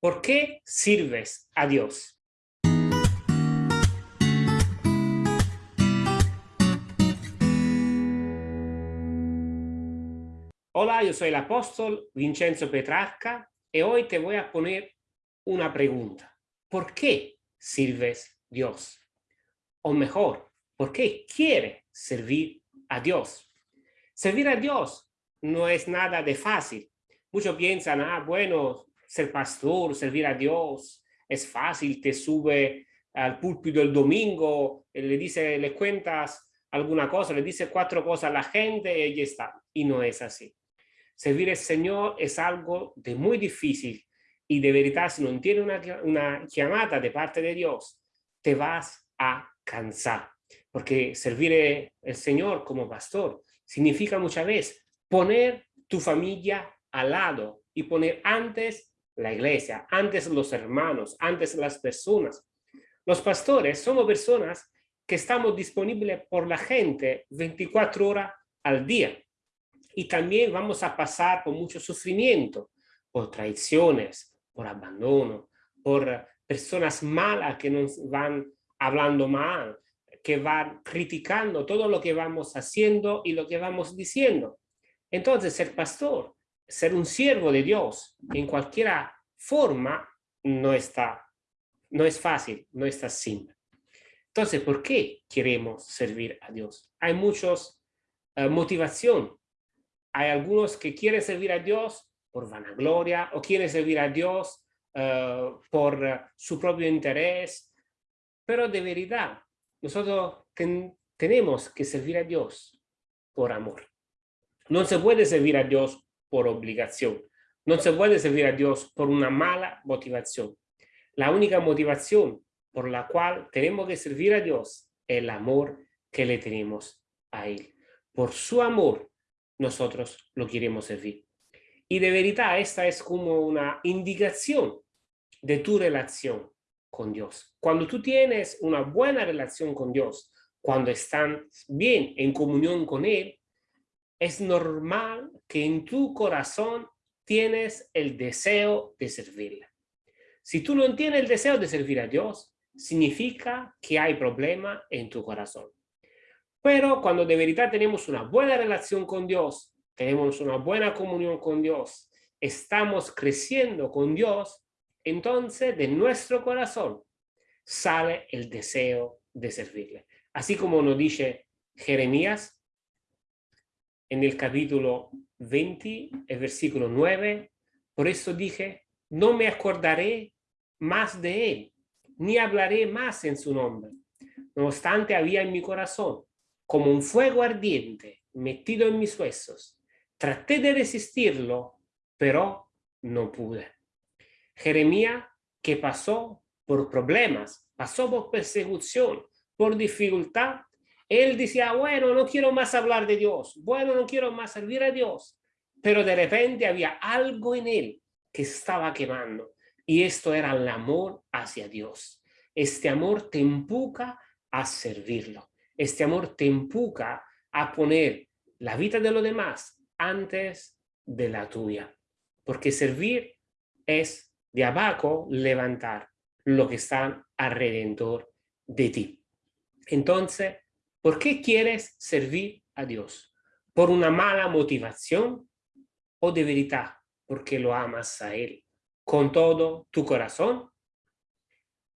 ¿Por qué sirves a Dios? Hola, yo soy el apóstol Vincenzo Petrarca y hoy te voy a poner una pregunta. ¿Por qué sirves a Dios? O mejor, ¿por qué quieres servir a Dios? Servir a Dios no es nada de fácil. Muchos piensan, ah, bueno, ser pastor, servir a Dios, es fácil, te sube al púlpito el domingo, le dice, le cuentas alguna cosa, le dice cuatro cosas a la gente y ya está. Y no es así. Servir al Señor es algo de muy difícil y de verdad si no tienes una, llamada de parte de Dios, te vas a cansar. Porque servir al Señor como pastor significa muchas veces poner tu familia al lado y poner antes la iglesia, antes los hermanos, antes las personas. Los pastores somos personas que estamos disponibles por la gente 24 horas al día. Y también vamos a pasar por mucho sufrimiento, por traiciones, por abandono, por personas malas que nos van hablando mal, que van criticando todo lo que vamos haciendo y lo que vamos diciendo. Entonces, ser pastor ser un siervo de Dios en cualquier forma no está, no es fácil, no está simple. Entonces, ¿por qué queremos servir a Dios? Hay muchos uh, motivación. Hay algunos que quieren servir a Dios por vanagloria o quieren servir a Dios uh, por uh, su propio interés. Pero de verdad, nosotros ten, tenemos que servir a Dios por amor. No se puede servir a Dios por obligación. No se puede servir a Dios por una mala motivación. La única motivación por la cual tenemos que servir a Dios es el amor que le tenemos a Él. Por su amor, nosotros lo queremos servir. Y de verdad, esta es como una indicación de tu relación con Dios. Cuando tú tienes una buena relación con Dios, cuando están bien en comunión con Él, es normal que en tu corazón tienes el deseo de servirle. Si tú no tienes el deseo de servir a Dios, significa que hay problema en tu corazón. Pero cuando de verdad tenemos una buena relación con Dios, tenemos una buena comunión con Dios, estamos creciendo con Dios, entonces de nuestro corazón sale el deseo de servirle. Así como nos dice Jeremías en el capítulo 20, el versículo 9, por eso dije, no me acordaré más de él, ni hablaré más en su nombre. No obstante, había en mi corazón como un fuego ardiente metido en mis huesos. Traté de resistirlo, pero no pude. Jeremías, que pasó por problemas, pasó por persecución, por dificultad, él decía, bueno, no quiero más hablar de Dios, bueno, no quiero más servir a Dios, pero de repente había algo en él que estaba quemando y esto era el amor hacia Dios. Este amor te empuja a servirlo, este amor te empuja a poner la vida de los demás antes de la tuya, porque servir es de abajo levantar lo que está alrededor de ti. Entonces, ¿Por qué quieres servir a Dios? ¿Por una mala motivación o de verdad porque lo amas a Él con todo tu corazón?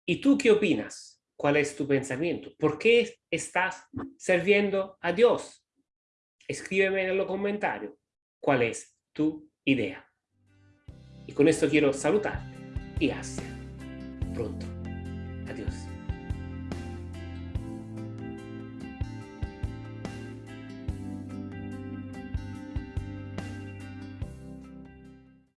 ¿Y tú qué opinas? ¿Cuál es tu pensamiento? ¿Por qué estás sirviendo a Dios? Escríbeme en los comentarios cuál es tu idea. Y con esto quiero saludarte y hasta pronto. Adiós.